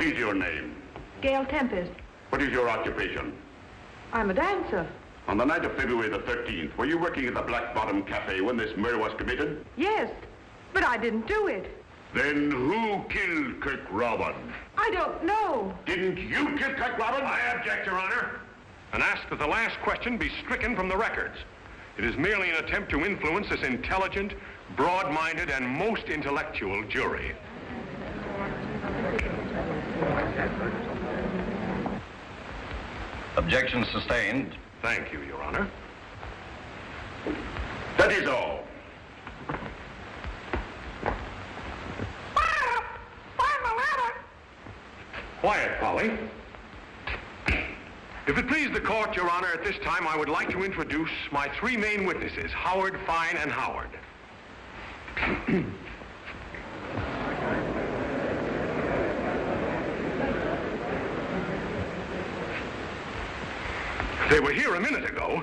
What is your name? Gail Tempest. What is your occupation? I'm a dancer. On the night of February the 13th, were you working at the Black Bottom Cafe when this murder was committed? Yes, but I didn't do it. Then who killed Kirk Robin? I don't know. Didn't you kill Kirk Robin? I object, Your Honor, and ask that the last question be stricken from the records. It is merely an attempt to influence this intelligent, broad-minded, and most intellectual jury. Objection sustained. Thank you, Your Honor. That is all. Find the ladder! Quiet, Polly. If it please the court, Your Honor, at this time I would like to introduce my three main witnesses, Howard, Fine, and Howard. they were here a minute ago.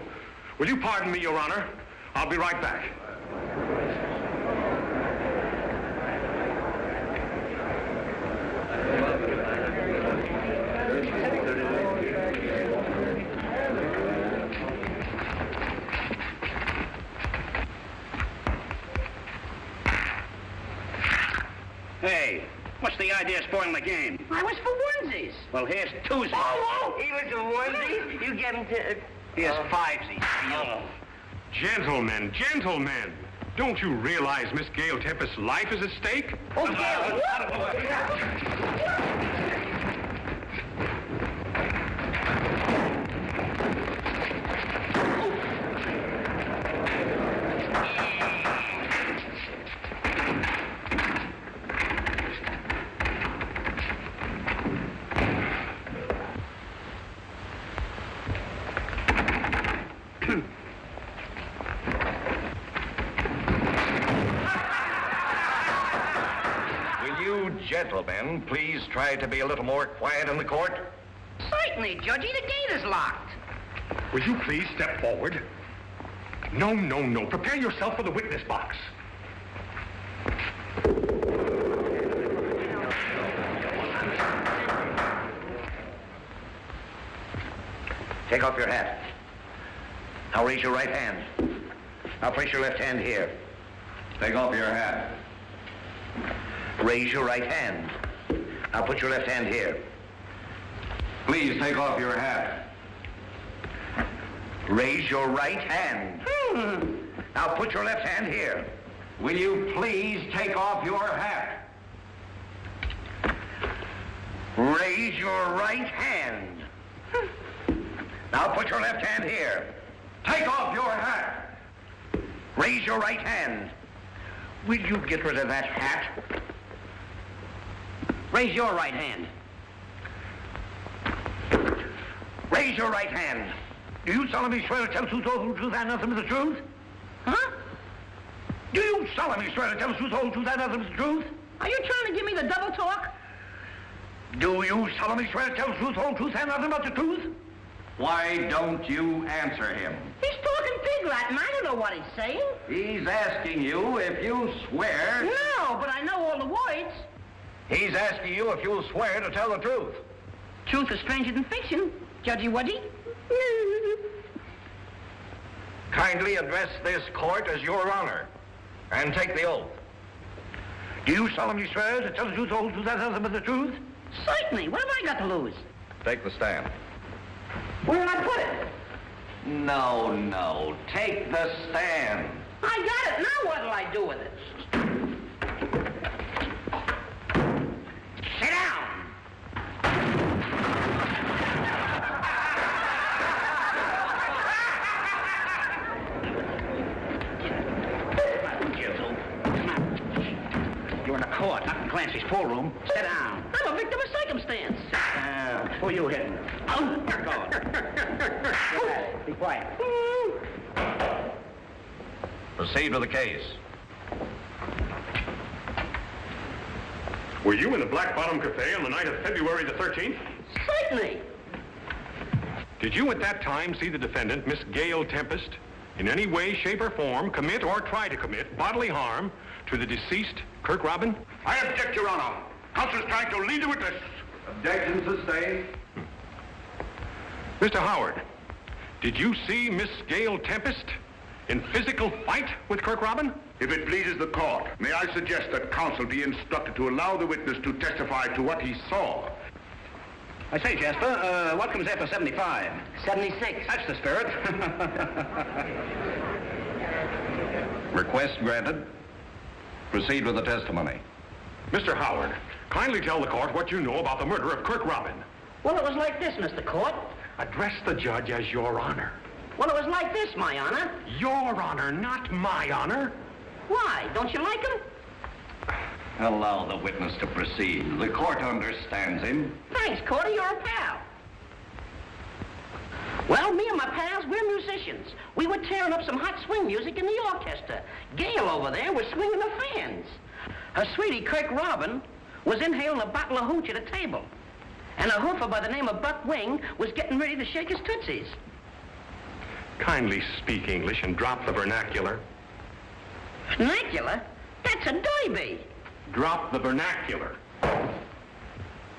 Will you pardon me, Your Honor? I'll be right back. Hey, what's the idea of spoiling the game? I was for onesies. Well, here's twosies. Oh, oh, he was for onesies? You get him to... Uh, here's fivesies. Oh. Gentlemen, gentlemen, don't you realize Miss Gail Tempest's life is at stake? Oh, Gail. Will you gentlemen please try to be a little more quiet in the court? Certainly, Judgy. The gate is locked. Will you please step forward? No, no, no. Prepare yourself for the witness box. Take off your hat. Now raise your right hand. Now place your left hand here. Take off your hat. Raise your right hand. Now put your left hand here. Please take off your hat. Raise your right hand. Now put your left hand here. Will you please take off your hat? Raise your right hand. Now put your left hand here. Take off your hat. Raise your right hand. Will you get rid of that hat? Raise your right hand. Raise your right hand. Do you solemnly swear to tell the truth, the whole truth, and nothing but the truth? Huh? Do you solemnly swear to tell the truth, the whole truth, and nothing but the truth? Are you trying to give me the double talk? Do you solemnly swear to tell the truth, the whole truth, and nothing but the truth? Why don't you answer him? He's talking pig Latin. I don't know what he's saying. He's asking you if you swear. No, but I know all the words. He's asking you if you'll swear to tell the truth. Truth is stranger than fiction, Judgy Wudgy. Kindly address this court as your honor and take the oath. Do you solemnly swear to tell the truth, the whole truth, and nothing but the truth? Certainly. What have I got to lose? Take the stand. Where did I put it? No, no. Take the stand. I got it. Now what'll I do with it? Sit down. You're in a court, not in Clancy's pool room. Sit down. I'm a victim of circumstance. Uh, who are you hitting? Oh, Go on. Be quiet. Proceed with the case. Were you in the Black Bottom Cafe on the night of February the 13th? Certainly. Did you at that time see the defendant, Miss Gail Tempest, in any way, shape, or form commit or try to commit bodily harm to the deceased Kirk Robin? I object, Your Honor. Counsel's trying to lead the witness. Objection sustained. Mr. Howard, did you see Miss Gail Tempest in physical fight with Kirk Robin? If it pleases the court, may I suggest that counsel be instructed to allow the witness to testify to what he saw? I say, Jasper, uh, what comes after 75? 76. That's the spirit. Request granted. Proceed with the testimony. Mr. Howard, kindly tell the court what you know about the murder of Kirk Robin. Well, it was like this, Mr. Court. Address the judge as your honor. Well, it was like this, my honor. Your honor, not my honor. Why? Don't you like him? Allow the witness to proceed. The court understands him. Thanks, Cordy. You're a pal. Well, me and my pals, we're musicians. We were tearing up some hot swing music in the orchestra. Gail over there was swinging the fans. Her sweetie, Kirk Robin, was inhaling a bottle of hooch at a table. And a hoofer by the name of Buck Wing was getting ready to shake his tootsies. Kindly speak English and drop the vernacular. Vernacular? That's a derby. Drop the vernacular.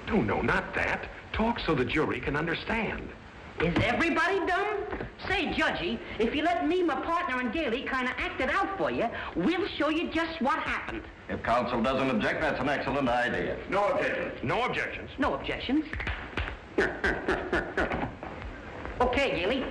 No, no, not that. Talk so the jury can understand. Is everybody dumb? Say, Judgy, if you let me, my partner, and Gailey kind of act it out for you, we'll show you just what happened. If counsel doesn't object, that's an excellent idea. No objections. No objections. No objections. okay, Gailey.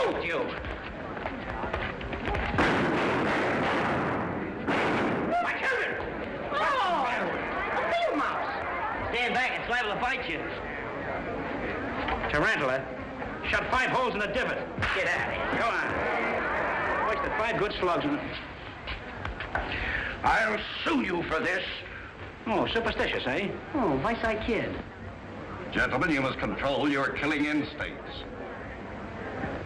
What's the matter with you? My children! Oh! A field mouse! Stand back, it's liable to bite you. Tarantula. Shot five holes in the divot. Get out of here. Go on. Wasted five good slugs in it. I'll sue you for this. Oh, superstitious, eh? Oh, Vice Kid. Gentlemen, you must control your killing instincts.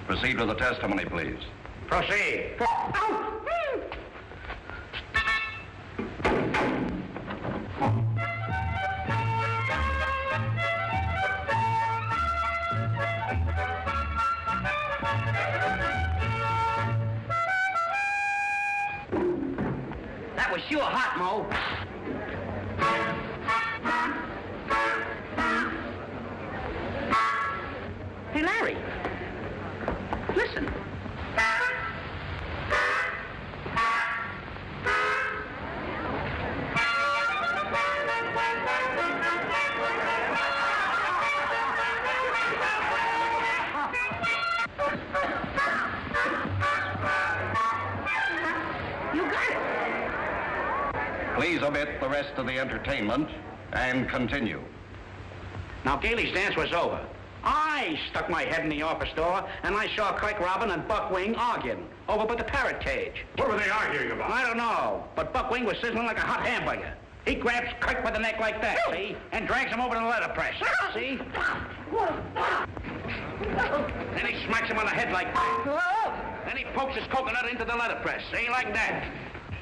Proceed with the testimony, please. Proceed. Please omit the rest of the entertainment and continue. Now, Gailey's dance was over. I stuck my head in the office door, and I saw Kirk Robin and Buck Wing arguing over by the parrot cage. What were they arguing about? I don't know, but Buck Wing was sizzling like a hot hamburger. He grabs Kirk by the neck like that, see? And drags him over to the letterpress, see? Then he smacks him on the head like that. Then he pokes his coconut into the letterpress, see? Like that.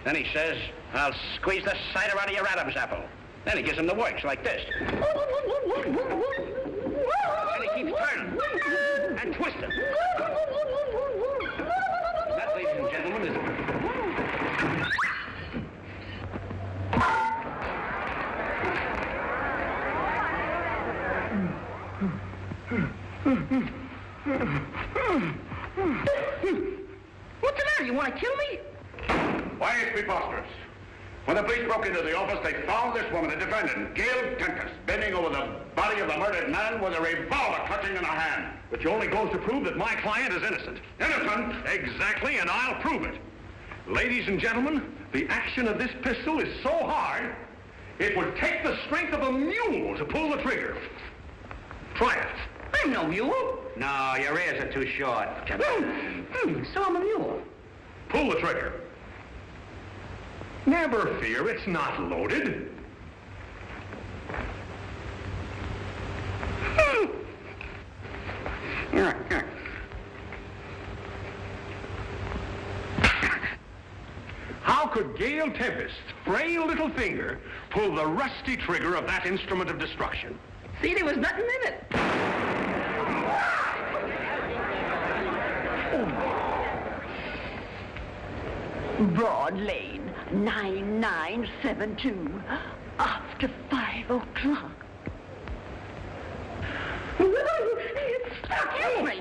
Then he says, I'll squeeze the cider out of your Adam's apple. Then he gives him the works like this. And he keeps turning and. That, ladies and gentlemen, is... What's the matter? You want to kill me? Why, it's preposterous. When the police broke into the office, they found this woman, the defendant, Gail Tempest, bending over the body of the murdered man with a revolver clutching in her hand. Which only goes to prove that my client is innocent. Innocent? Exactly, and I'll prove it. Ladies and gentlemen, the action of this pistol is so hard, it would take the strength of a mule to pull the trigger. Try it. I'm no mule. No, your ears are too short. Come on. Hmm, so I'm a mule. Pull the trigger. Never fear, it's not loaded. Here, here. How could Gail Tempest's frail little finger pull the rusty trigger of that instrument of destruction? See, there was nothing in it. Oh. Broad Lane, 9972. After five o'clock. Me.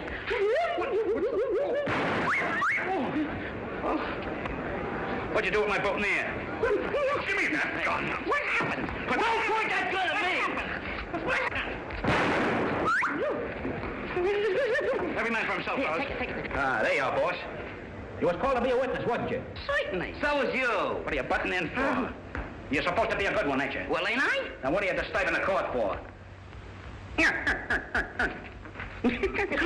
What'd you do with my boutonniere? Give me that gun. What happened? But Don't point that gun at me. What happened? Every man for himself, Here, fellas. take it, take it, take it. Ah, there you are, boss. You was called to be a witness, wasn't you? Certainly. So was you. What are you butting in for? You're supposed to be a good one, ain't you? Well, ain't I? Now, what are you disturbing the court for? Get going.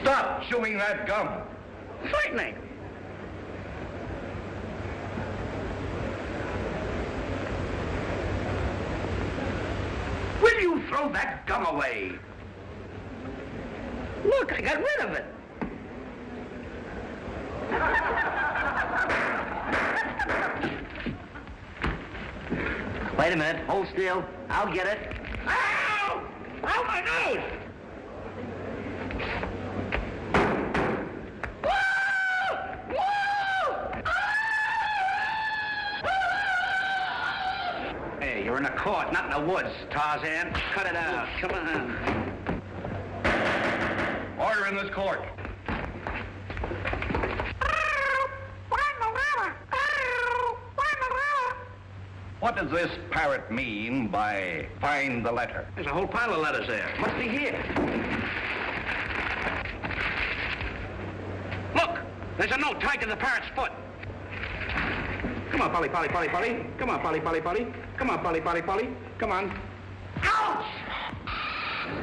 Stop chewing that gum. Certainly. Will you throw that gum away? Look, I got rid of it. Wait a minute. Hold still. I'll get it. Ow! Ow, my nose! Woo! Woo! Hey, you're in the court, not in the woods, Tarzan. Cut it out. Come on. Order in this court. What does this parrot mean by find the letter? There's a whole pile of letters there. Must be here. Look! There's a note tied to the parrot's foot. Come on, Polly, Polly, Polly, Polly. Come on, Polly, Polly, Polly. Come on, Polly, Polly, Polly. Come on. Ouch!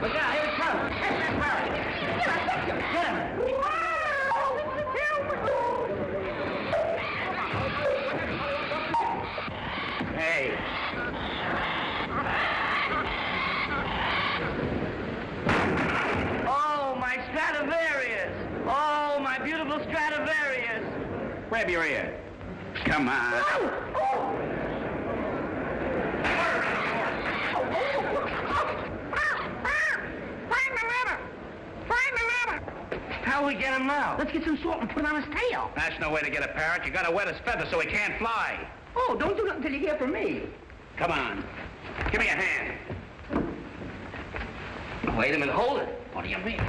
Look out, here it comes. Catch that parrot. Get him. Hey. Oh, my Stradivarius! Oh, my beautiful Stradivarius! Grab your ear. Come on. Find the letter! Find the letter! How we get him now? Let's get some salt and put it on his tail. That's no way to get a parrot. You gotta wet his feathers so he can't fly. Oh, don't do nothing until you hear from me. Come on. Give me a hand. Wait a minute, hold it. What do you mean?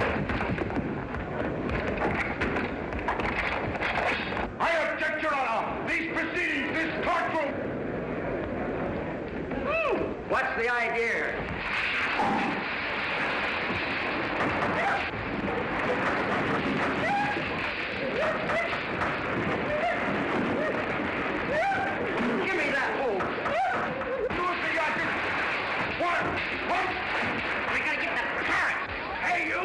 I object, Your Honor. These proceedings, this courtroom. What's the idea? Give me that hole. Do it for your What? What? We gotta get the parrot. Hey, you!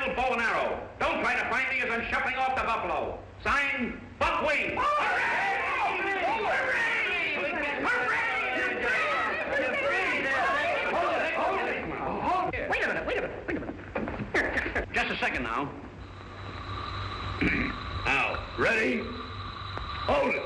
little bow and arrow. Don't try to find me as I'm shuffling off the buffalo. Signed, Buck Wing. Wait a minute, wait a minute, wait a minute. Just a second now. Now, ready? Hold it.